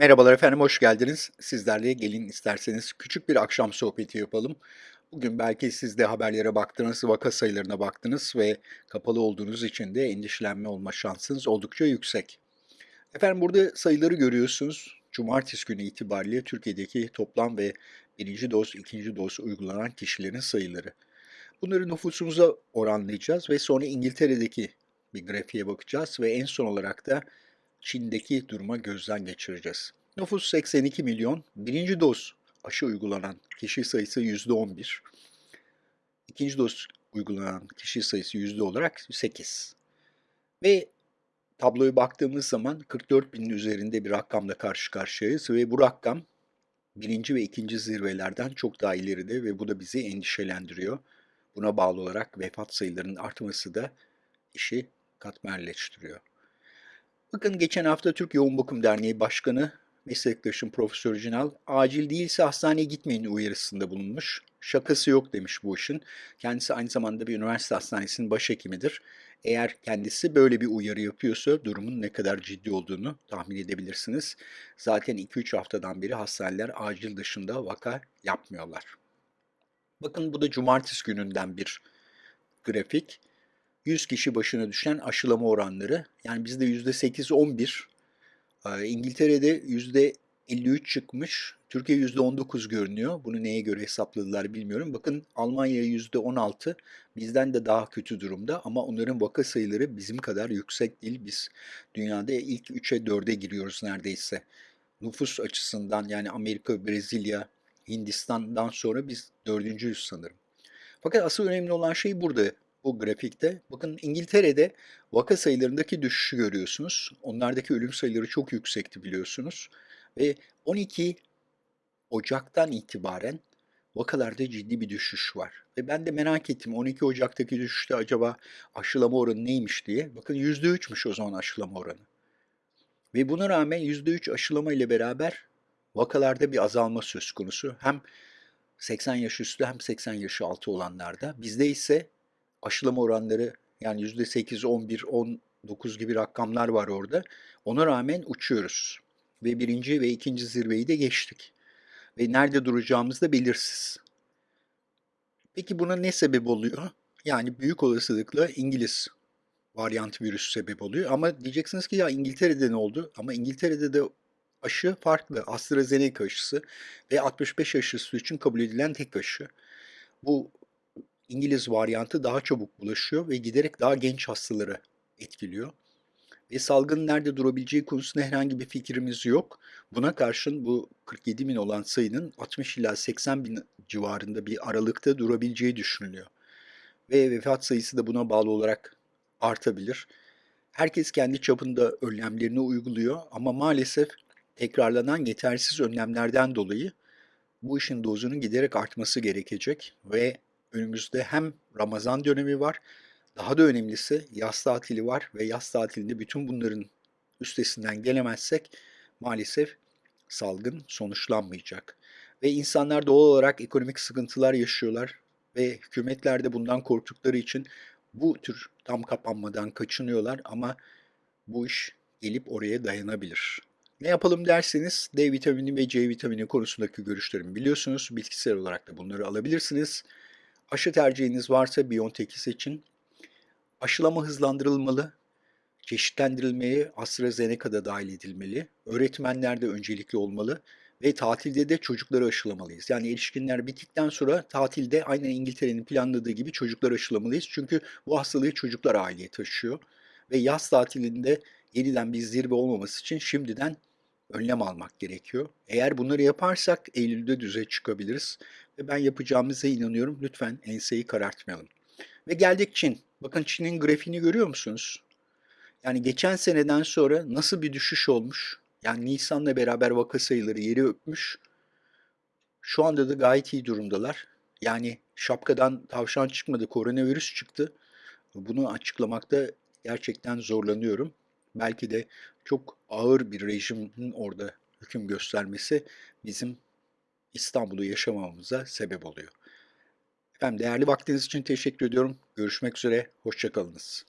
Merhabalar efendim, hoş geldiniz. Sizlerle gelin isterseniz küçük bir akşam sohbeti yapalım. Bugün belki siz de haberlere baktınız, vaka sayılarına baktınız ve kapalı olduğunuz için de endişelenme olma şansınız oldukça yüksek. Efendim burada sayıları görüyorsunuz. Cumartesi günü itibariyle Türkiye'deki toplam ve birinci doz, ikinci doz uygulanan kişilerin sayıları. Bunları nüfusumuza oranlayacağız ve sonra İngiltere'deki bir grafiğe bakacağız ve en son olarak da Çin'deki duruma gözden geçireceğiz. Nüfus 82 milyon. Birinci doz aşı uygulanan kişi sayısı %11. İkinci doz uygulanan kişi sayısı yüzde olarak 8. Ve tabloya baktığımız zaman 44 binin üzerinde bir rakamla karşı karşıyayız ve bu rakam birinci ve ikinci zirvelerden çok daha ileride ve bu da bizi endişelendiriyor. Buna bağlı olarak vefat sayılarının artması da işi katmerleştiriyor. Bakın geçen hafta Türk Yoğun Bakım Derneği Başkanı meslektaşım Profesör Cinal acil değilse hastaneye gitmeyin uyarısında bulunmuş. Şakası yok demiş bu işin. Kendisi aynı zamanda bir üniversite hastanesinin başhekimidir. Eğer kendisi böyle bir uyarı yapıyorsa durumun ne kadar ciddi olduğunu tahmin edebilirsiniz. Zaten 2-3 haftadan beri hastaneler acil dışında vaka yapmıyorlar. Bakın bu da cumartesi gününden bir grafik. 100 kişi başına düşen aşılama oranları. Yani bizde %8-11, e, İngiltere'de %53 çıkmış, Türkiye %19 görünüyor. Bunu neye göre hesapladılar bilmiyorum. Bakın Almanya %16, bizden de daha kötü durumda ama onların vaka sayıları bizim kadar yüksek değil. Biz dünyada ilk 3'e 4'e giriyoruz neredeyse. Nüfus açısından yani Amerika, Brezilya, Hindistan'dan sonra biz dördüncüyüz sanırım. Fakat asıl önemli olan şey burada bu grafikte. Bakın İngiltere'de vaka sayılarındaki düşüşü görüyorsunuz. Onlardaki ölüm sayıları çok yüksekti biliyorsunuz. Ve 12 Ocak'tan itibaren vakalarda ciddi bir düşüş var. Ve ben de merak ettim 12 Ocak'taki düşüşte acaba aşılama oranı neymiş diye. Bakın %3'müş o zaman aşılama oranı. Ve buna rağmen %3 aşılama ile beraber vakalarda bir azalma söz konusu. Hem 80 yaş üstü hem 80 yaş altı olanlarda. Bizde ise aşılama oranları yani %8, 11, 19 gibi rakamlar var orada. Ona rağmen uçuyoruz. Ve birinci ve ikinci zirveyi de geçtik. Ve nerede duracağımız da belirsiz. Peki buna ne sebep oluyor? Yani büyük olasılıkla İngiliz varyant virüs sebep oluyor. Ama diyeceksiniz ki ya İngiltere'de ne oldu? Ama İngiltere'de de aşı farklı. AstraZeneca aşısı ve 65 yaş üstü için kabul edilen tek aşı. Bu İngiliz varyantı daha çabuk bulaşıyor ve giderek daha genç hastaları etkiliyor. Ve salgının nerede durabileceği konusunda herhangi bir fikrimiz yok. Buna karşın bu 47 bin olan sayının 60 ila 80 bin civarında bir aralıkta durabileceği düşünülüyor. Ve vefat sayısı da buna bağlı olarak artabilir. Herkes kendi çapında önlemlerini uyguluyor ama maalesef tekrarlanan yetersiz önlemlerden dolayı bu işin dozunun giderek artması gerekecek ve önümüzde hem Ramazan dönemi var, daha da önemlisi yaz tatili var ve yaz tatilinde bütün bunların üstesinden gelemezsek maalesef salgın sonuçlanmayacak. Ve insanlar doğal olarak ekonomik sıkıntılar yaşıyorlar ve hükümetler de bundan korktukları için bu tür tam kapanmadan kaçınıyorlar ama bu iş gelip oraya dayanabilir. Ne yapalım derseniz D vitamini ve C vitamini konusundaki görüşlerimi biliyorsunuz. Bitkisel olarak da bunları alabilirsiniz. Aşı tercihiniz varsa Biontech'i seçin. Aşılama hızlandırılmalı. Çeşitlendirilmeye AstraZeneca'da dahil edilmeli. Öğretmenler de öncelikli olmalı. Ve tatilde de çocukları aşılamalıyız. Yani erişkinler bittikten sonra tatilde aynen İngiltere'nin planladığı gibi çocukları aşılamalıyız. Çünkü bu hastalığı çocuklar aileye taşıyor. Ve yaz tatilinde yeniden bir zirve olmaması için şimdiden önlem almak gerekiyor. Eğer bunları yaparsak Eylül'de düze çıkabiliriz. Ve ben yapacağımıza inanıyorum. Lütfen enseyi karartmayalım. Ve geldik Çin. Bakın Çin'in grafiğini görüyor musunuz? Yani geçen seneden sonra nasıl bir düşüş olmuş? Yani Nisan'la beraber vaka sayıları yeri öpmüş. Şu anda da gayet iyi durumdalar. Yani şapkadan tavşan çıkmadı, koronavirüs çıktı. Bunu açıklamakta gerçekten zorlanıyorum. Belki de çok ağır bir rejimin orada hüküm göstermesi bizim İstanbul'u yaşamamıza sebep oluyor. Efendim değerli vaktiniz için teşekkür ediyorum. Görüşmek üzere, hoşçakalınız.